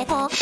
って